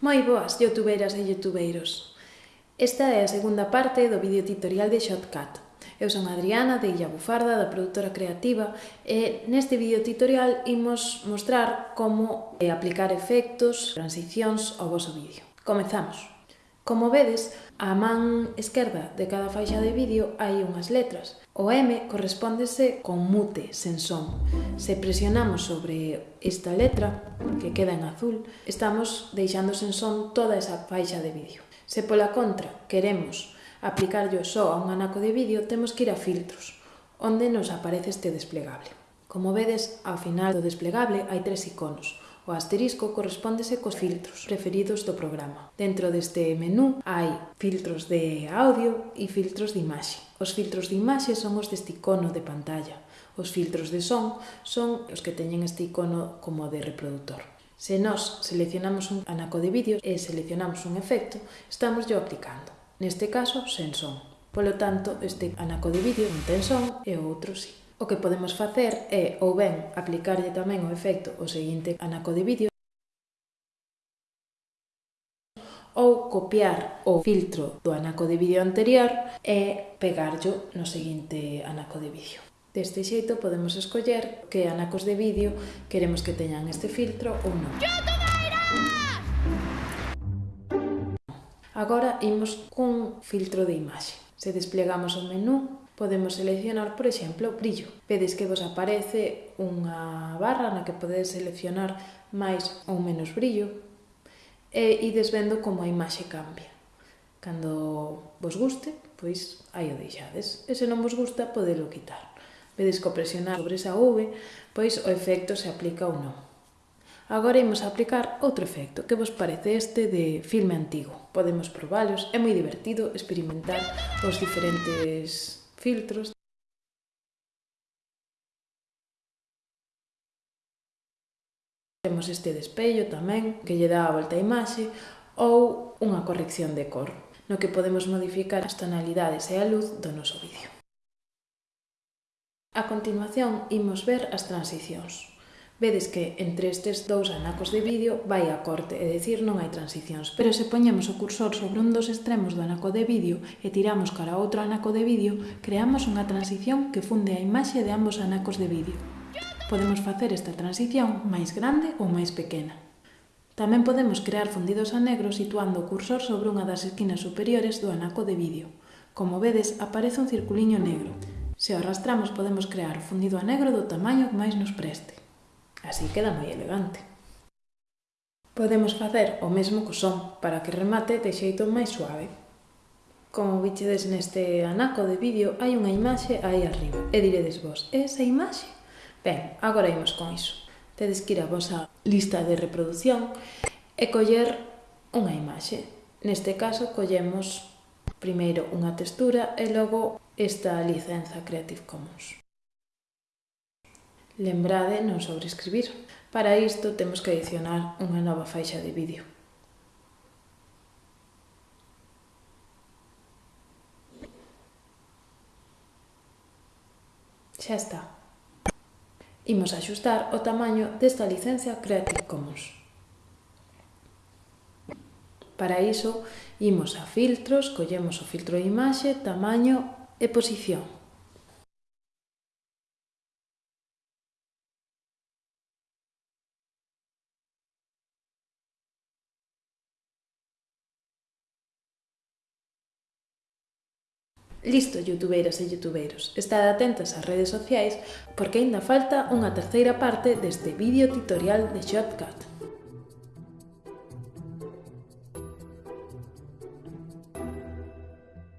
Moi boas, youtubeiras e youtubeiros. Esta é a segunda parte do vídeo tutorial de Shotcut. Eu son Adriana de Illa Bufarda, da produtora creativa, e neste vídeo tutorial imos mostrar como eh, aplicar efectos, transicións ao vosso vídeo. Comezamos! Como vedes, á man esquerda de cada faixa de vídeo hai unhas letras. O M correspóndese con mute, sen son. Se presionamos sobre esta letra, que queda en azul, estamos deixando sen son toda esa faixa de vídeo. Se pola contra queremos aplicarlo só a un anaco de vídeo, temos que ir a filtros, onde nos aparece este desplegable. Como vedes, ao final do desplegable hai tres iconos O asterisco correspóndese cos filtros preferidos do programa. Dentro deste menú hai filtros de audio e filtros de imaxe. Os filtros de imaxe son os deste icono de pantalla. Os filtros de son son os que teñen este icono como de reproductor. Se nós seleccionamos un anaco de vídeo e seleccionamos un efecto, estamos yo aplicando. Neste caso, sen son. Polo tanto, este anaco de vídeo non ten son e o outro si. Sí. O que podemos facer é, ou ben, aplicarlle tamén o efecto o seguinte anaco de vídeo ou copiar o filtro do anaco de vídeo anterior e pegarlo no seguinte anaco de vídeo. Deste xeito podemos escoller que anacos de vídeo queremos que teñan este filtro ou non. Agora imos cun filtro de imaxe. Se desplegamos o menú, Podemos seleccionar, por exemplo, o brillo. Vedes que vos aparece unha barra na que podedes seleccionar máis ou menos brillo e ides vendo como a imaxe cambia. Cando vos guste, pois aí o deixades. E se non vos gusta, podelo quitar. Vedes que presionar sobre esa V, pois o efecto se aplica ou non. Agora imos aplicar outro efecto, que vos parece este de filme antigo. Podemos probalos, é moi divertido experimentar os diferentes filtros Temos este despello tamén, que lle dá a volta a imaxe, ou unha corrección de cor, no que podemos modificar as tonalidades e a luz do noso vídeo. A continuación, imos ver as transicións vedes que entre estes dous anacos de vídeo vai a corte, é dicir, non hai transicións. Pero se poñemos o cursor sobre un dos extremos do anaco de vídeo e tiramos cara a outro anaco de vídeo, creamos unha transición que funde a imaxe de ambos anacos de vídeo. Podemos facer esta transición máis grande ou máis pequena. Tamén podemos crear fundidos a negro situando o cursor sobre unha das esquinas superiores do anaco de vídeo. Como vedes, aparece un circuliño negro. Se o arrastramos podemos crear o fundido a negro do tamaño que máis nos preste. Así queda moi elegante. Podemos facer o mesmo co son, para que remate de xeito máis suave. Como vichedes neste anaco de vídeo, hai unha imaxe aí arriba, e diredes vos, esa imaxe? Ben, agora imos con iso. Tedes que ir a vosa lista de reproducción e coller unha imaxe. Neste caso, collemos primeiro unha textura e logo esta licenza Creative Commons. Lembrade non sobreescribir. Para isto temos que adicionar unha nova faixa de vídeo. Xa está. Imos axustar o tamaño desta licencia Creative Commons. Para iso, imos a filtros, collemos o filtro de imaxe, tamaño e posición. Listo, youtubeiras e youtubeiros, estad atentas ás redes sociais porque aínda falta unha terceira parte deste vídeo tutorial de Shotcut.